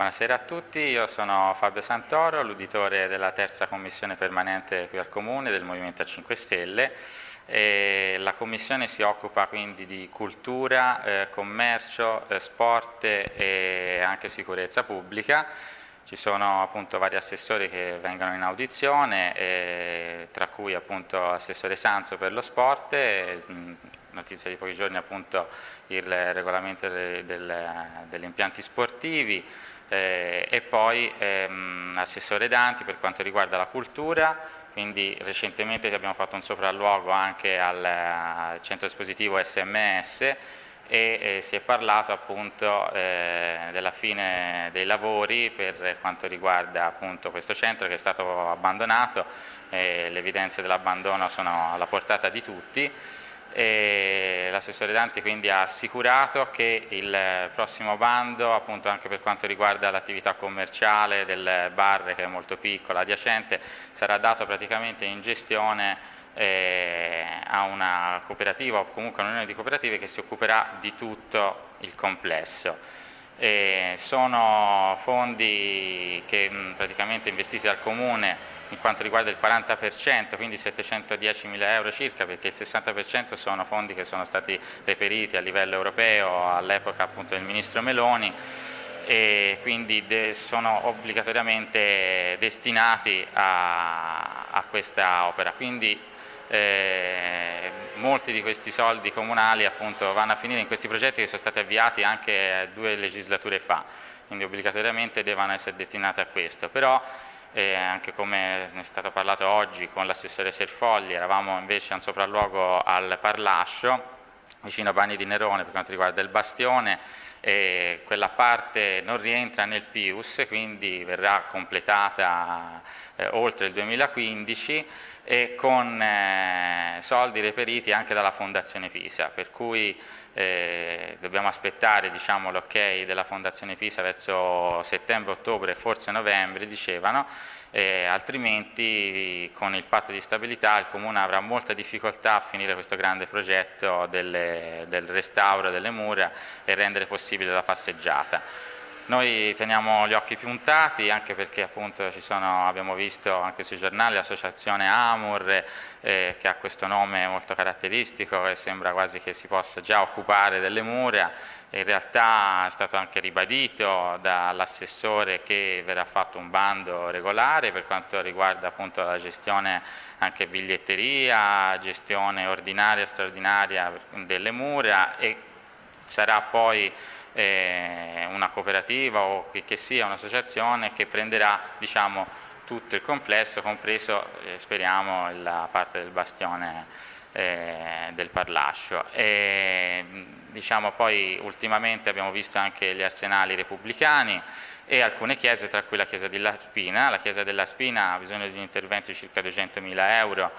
Buonasera a tutti, io sono Fabio Santoro, l'uditore della terza commissione permanente qui al Comune del Movimento 5 Stelle. E la commissione si occupa quindi di cultura, eh, commercio, eh, sport e anche sicurezza pubblica. Ci sono appunto vari assessori che vengono in audizione, eh, tra cui appunto assessore Sanzo per lo sport, notizia di pochi giorni appunto il regolamento de, del, degli impianti sportivi, eh, e poi ehm, assessore Danti per quanto riguarda la cultura, quindi recentemente abbiamo fatto un sopralluogo anche al, al centro espositivo SMS e eh, si è parlato appunto eh, della fine dei lavori per quanto riguarda appunto questo centro che è stato abbandonato, le evidenze dell'abbandono sono alla portata di tutti l'assessore Danti quindi ha assicurato che il prossimo bando, appunto anche per quanto riguarda l'attività commerciale del bar che è molto piccola, adiacente, sarà dato praticamente in gestione eh, a una cooperativa o comunque a un'unione di cooperative che si occuperà di tutto il complesso. E sono fondi che mh, praticamente investiti dal Comune in quanto riguarda il 40%, quindi 710 mila euro circa, perché il 60% sono fondi che sono stati reperiti a livello europeo all'epoca appunto del Ministro Meloni e quindi sono obbligatoriamente destinati a, a questa opera. Quindi eh, molti di questi soldi comunali appunto vanno a finire in questi progetti che sono stati avviati anche due legislature fa, quindi obbligatoriamente devono essere destinati a questo. Però e anche come ne è stato parlato oggi con l'assessore Serfogli, eravamo invece a un sopralluogo al Parlascio, vicino a Bagni di Nerone per quanto riguarda il bastione, e quella parte non rientra nel PIUS, quindi verrà completata eh, oltre il 2015 e con eh, soldi reperiti anche dalla Fondazione Pisa, per cui eh, dobbiamo aspettare diciamo, l'ok della Fondazione Pisa verso settembre, ottobre, forse novembre, dicevano, eh, altrimenti con il patto di stabilità il Comune avrà molta difficoltà a finire questo grande progetto delle, del restauro delle mura e rendere possibile la passeggiata. Noi teniamo gli occhi puntati anche perché appunto sono, abbiamo visto anche sui giornali l'associazione Amur eh, che ha questo nome molto caratteristico e sembra quasi che si possa già occupare delle mura. In realtà è stato anche ribadito dall'assessore che verrà fatto un bando regolare per quanto riguarda appunto la gestione anche biglietteria, gestione ordinaria e straordinaria delle mura e sarà poi eh, una cooperativa o che, che sia un'associazione che prenderà diciamo, tutto il complesso, compreso eh, speriamo la parte del bastione eh, del Parlascio. E, diciamo, poi ultimamente abbiamo visto anche gli arsenali repubblicani e alcune chiese, tra cui la chiesa della Spina. La chiesa della Spina ha bisogno di un intervento di circa 200.000 euro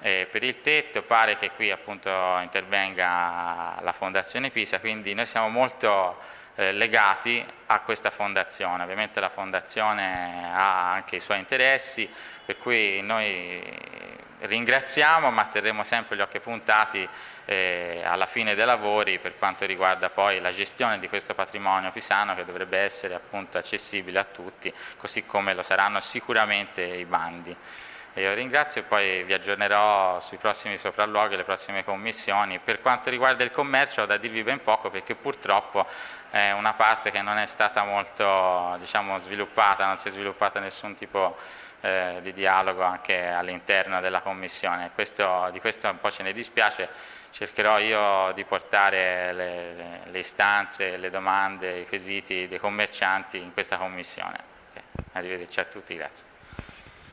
eh, per il tetto, pare che qui appunto intervenga la Fondazione Pisa, quindi noi siamo molto eh, legati a questa fondazione, ovviamente la fondazione ha anche i suoi interessi, per cui noi ringraziamo ma terremo sempre gli occhi puntati eh, alla fine dei lavori per quanto riguarda poi la gestione di questo patrimonio pisano che dovrebbe essere appunto accessibile a tutti, così come lo saranno sicuramente i bandi. Io ringrazio e poi vi aggiornerò sui prossimi sopralluoghi le prossime commissioni. Per quanto riguarda il commercio ho da dirvi ben poco perché purtroppo è una parte che non è stata molto diciamo, sviluppata, non si è sviluppata nessun tipo eh, di dialogo anche all'interno della commissione. Questo, di questo un po' ce ne dispiace, cercherò io di portare le, le, istanze, le domande, i quesiti dei commercianti in questa commissione. Arrivederci a tutti, grazie.